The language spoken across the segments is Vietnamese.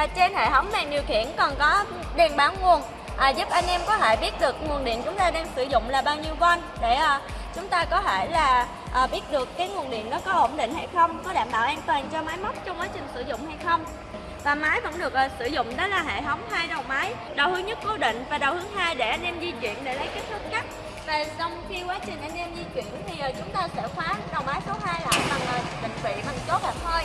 và trên hệ thống màn điều khiển còn có đèn báo nguồn à, giúp anh em có thể biết được nguồn điện chúng ta đang sử dụng là bao nhiêu volt để à, chúng ta có thể là à, biết được cái nguồn điện nó có ổn định hay không, có đảm bảo an toàn cho máy móc trong quá trình sử dụng hay không. Và máy vẫn được à, sử dụng đó là hệ thống hai đầu máy, đầu hướng nhất cố định và đầu hướng hai để anh em di chuyển để lấy kích thước cắt. Và trong khi quá trình anh em di chuyển thì à, chúng ta sẽ khóa đầu máy số 2 lại bằng à, định vị bằng chốt hẹp hơi.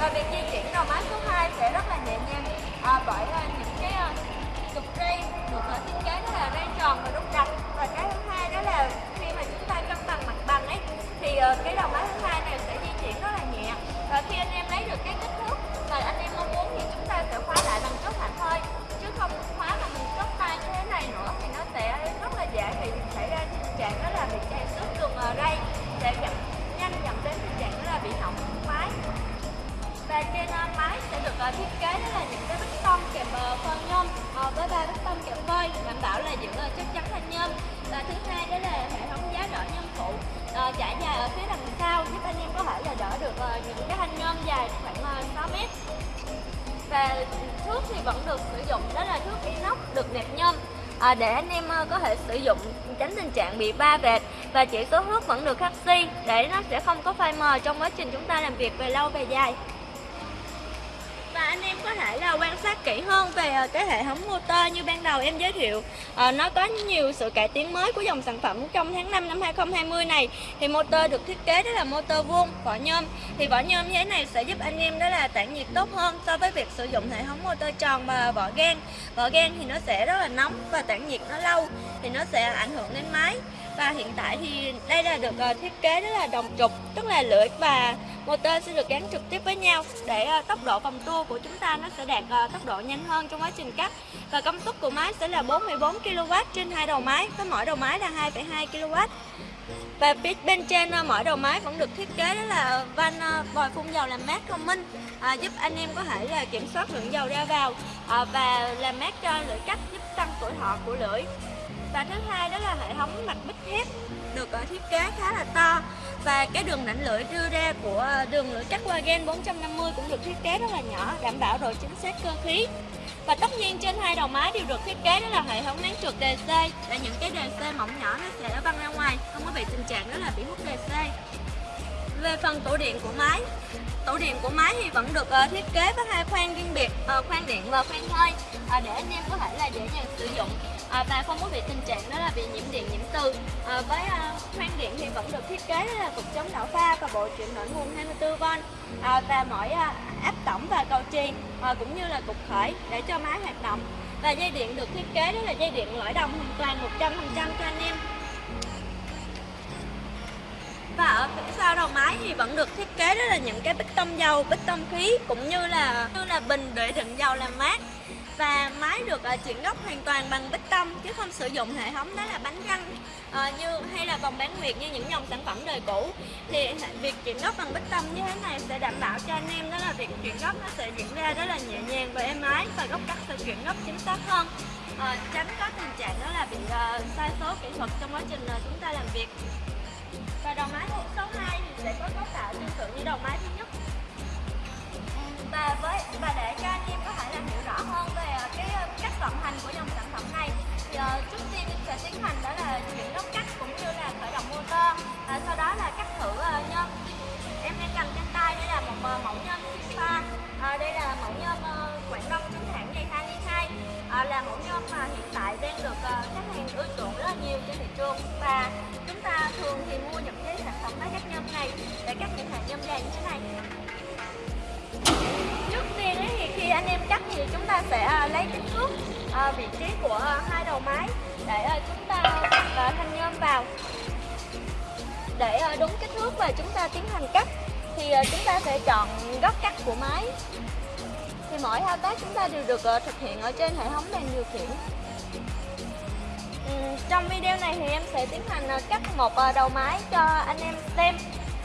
Và việc di chuyển đầu máy số 2 sẽ rất là nhẹ nhàng à, bởi à, những và thước thì vẫn được sử dụng đó là thước inox được nẹp nhôm. À, để anh em ờ, có thể sử dụng tránh tình trạng bị ba vệt và chỉ số thước vẫn được khắc si để nó sẽ không có phai mờ trong quá trình chúng ta làm việc về lâu về dài là anh em có thể là quan sát kỹ hơn về ờ, cái hệ thống motor như ban đầu em giới thiệu. À, nó có nhiều sự cải tiến mới của dòng sản phẩm trong tháng 5 năm 2020 này. Thì motor được thiết kế đó là motor vuông vỏ nhôm. Thì vỏ nhôm như thế này sẽ giúp anh em đó là tản nhiệt tốt hơn so với việc sử dụng hệ thống motor tròn và vỏ gan vỏ gan thì nó sẽ rất là nóng và tản nhiệt nó lâu thì nó sẽ ảnh hưởng đến máy. Và hiện tại thì đây là được ờ, thiết kế đó là đồng trục tức là lưỡi và motor sẽ được gắn trực tiếp với nhau để ờ, tốc độ vòng tua của chúng ta nó sẽ đạt ờ, tốc độ nhanh hơn trong quá trình cắt. Và công suất của máy sẽ là 44 kW trên hai đầu máy với mỗi đầu máy là 2,2 kW và phía bên trên ờ, mỗi đầu máy vẫn được thiết kế đó là van ờ, vòi phun dầu làm mát thông minh à, giúp anh em có thể là kiểm soát lượng dầu ra vào à, và làm mát cho lưỡi cắt giúp tăng tuổi thọ của lưỡi. Và thứ hai đó là hệ thống mặt bích thép được thiết kế khá là to và cái đường nảnh lưỡi đưa ra của đường lưỡi cắt Wagen 450 cũng được thiết kế rất là nhỏ đảm bảo độ chính xác cơ khí và tất nhiên trên hai đầu máy đều được thiết kế đó là hệ thống nén trượt DC là những cái DC mỏng nhỏ nó sẽ văng ra ngoài không có bị tình trạng đó là bị hút DC về phần tủ điện của máy tủ điện của máy thì vẫn được uh, thiết kế với hai khoang riêng biệt uh, khoang điện và khoang hơi uh, để anh em có thể là dễ dàng sử dụng à, và không có bị tình trạng đó là bị nhiễm điện nhiễm từ. À, với à, khoang điện thì vẫn được thiết kế là cục chống đảo pha và bộ chuyển đổi nguồn 24V à, và mỗi à, áp tổng và cầu trì à, cũng như là cục khởi để cho máy hoạt động. Và dây điện được thiết kế đó là dây điện lõi đồng hoàn toàn 100% cho anh em. Và ở phía sau đầu máy thì vẫn được thiết kế đó là những cái bích tông dầu, bích tông khí cũng như là như là bình để đựng dầu làm mát và máy được ờ, chuyển gốc hoàn toàn bằng bích tông chứ không sử dụng hệ thống đó là bánh răng ờ, như hay là vòng bán nguyệt như những dòng sản phẩm đời cũ. Thì việc chuyển gốc bằng bích tông như thế này sẽ đảm bảo cho anh em đó là việc chuyển gốc nó sẽ diễn ra rất là nhẹ nhàng và êm ái và góc cắt sẽ chuyển gốc chính xác hơn. À, tránh có tình trạng đó là bị uh, sai số kỹ thuật trong quá trình uh, chúng ta làm việc. Và đầu máy số 2 thì sẽ có cấu tạo tương tự như đầu máy thứ nhất và với và để cho anh em có thể làm hiểu rõ hơn về ờ, cái ờ, cách vận hành của dòng sản phẩm này thì uh, trước tiên sẽ tiến hành đó là chuyển góc cắt cũng như là khởi động motor. Và sau đó là cắt thử uh, nhôm. Em đang cầm trên tay đây là một uh, mẫu nhôm Spa uh, đây là mẫu nhôm uh, Quảng Đông chính hãng dây 22 uh, là mẫu nhôm mà hiện tại đang được uh, khách hàng ưa chuộng rất là nhiều trên thị trường. Và chúng ta thường thì mua những cái sản phẩm máy cắt nhôm này để cắt những hàng nhôm vàng như thế này anh em cắt thì chúng ta sẽ à, lấy kích thước à, vị trí của hai đầu máy để à, chúng ta thanh nhôm vào. Để đúng kích thước và chúng ta tiến hành cắt thì chúng ta sẽ chọn góc cắt của máy. Thì mỗi thao tác chúng ta đều được thực hiện ở trên hệ thống đèn điều khiển. Ừ, trong video này thì em sẽ tiến hành cắt một đầu máy cho anh em xem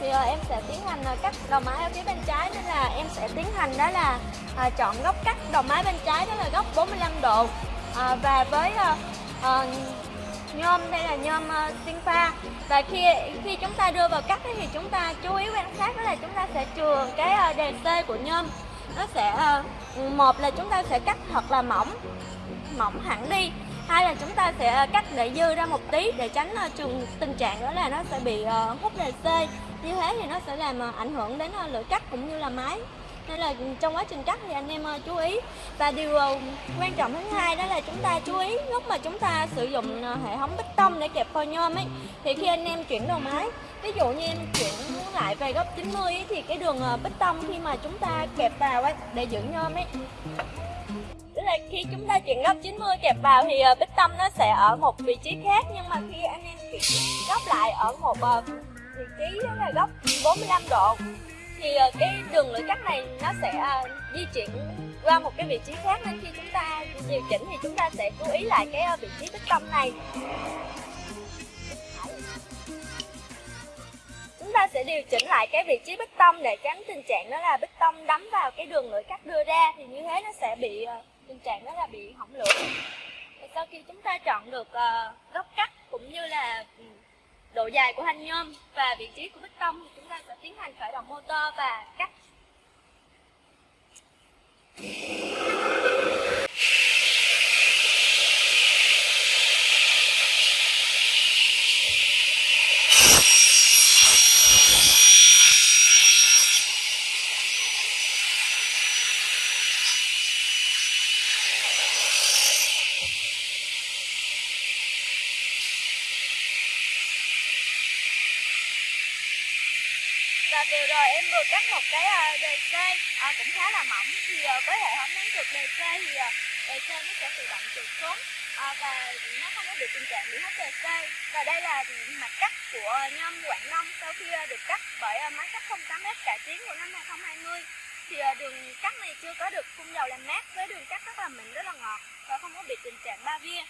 thì uh, em sẽ tiến hành uh, cắt đầu máy ở phía bên trái nên là em sẽ tiến hành đó là uh, chọn góc cắt đầu máy bên trái đó là góc 45 độ. Uh, và với uh, uh, nhôm đây là nhôm uh, sinh pha. Và khi khi chúng ta đưa vào cắt thì chúng ta chú ý quan sát đó là chúng ta sẽ trường cái uh, đề C của nhôm. Nó sẽ uh, một là chúng ta sẽ cắt thật là mỏng mỏng hẳn đi hai là chúng ta sẽ ờ, cắt để dư ra một tí để tránh ờ, trường tình trạng đó là nó sẽ bị ờ, hút đề c. Như thế thì nó sẽ làm ảnh hưởng đến lưỡi cắt cũng như là máy nên là trong quá trình cắt thì anh em chú ý. Và điều quan trọng thứ hai đó là chúng ta chú ý lúc mà chúng ta sử dụng hệ thống bích tông để kẹp phôi nhôm ấy thì khi anh em chuyển đầu máy ví dụ như em chuyển lại về góc 90 ấy, thì cái đường bích tông khi mà chúng ta kẹp vào ấy để giữ nhôm ấy là khi chúng ta chuyển góc 90 kẹp vào thì ờ, bích tâm nó sẽ ở một vị trí khác, nhưng mà khi anh em chuyển góc lại ở một ờ, vị trí đó là góc 45 độ, thì ờ, cái đường lưỡi cắt này nó sẽ di chuyển qua một cái vị trí khác. Nên khi chúng ta điều chỉnh thì chúng ta sẽ chú ý lại cái vị trí bích tâm này. Chúng ta sẽ điều chỉnh lại cái vị trí bích tông để tránh tình trạng đó là bích tông đấm vào cái đường lưỡi cắt đưa ra, thì như thế nó sẽ bị tình trạng đó là bị hỏng lửa. Thì sau khi chúng ta chọn được uh, góc cắt cũng như là ừ, độ dài của thanh nhôm và vị trí của bích tông thì chúng ta sẽ tiến hành khởi động motor và cắt vừa rồi em vừa cắt một cái ờ, đề cây à, cũng khá là mỏng. Thì à, với hệ thống nắng trượt đề cây thì ờ, đề cây nó sẽ tự động trượt xuống và nó không có bị tình trạng bị hết đề cây và đây là mặt cắt của nhâm Quảng Đông sau khi được cắt bởi máy cắt 08S cải tiến của năm 2020 thì đường cắt này chưa có được phun dầu làm mát với đường cắt rất là mịn rất là ngọt và không có bị tình trạng ba via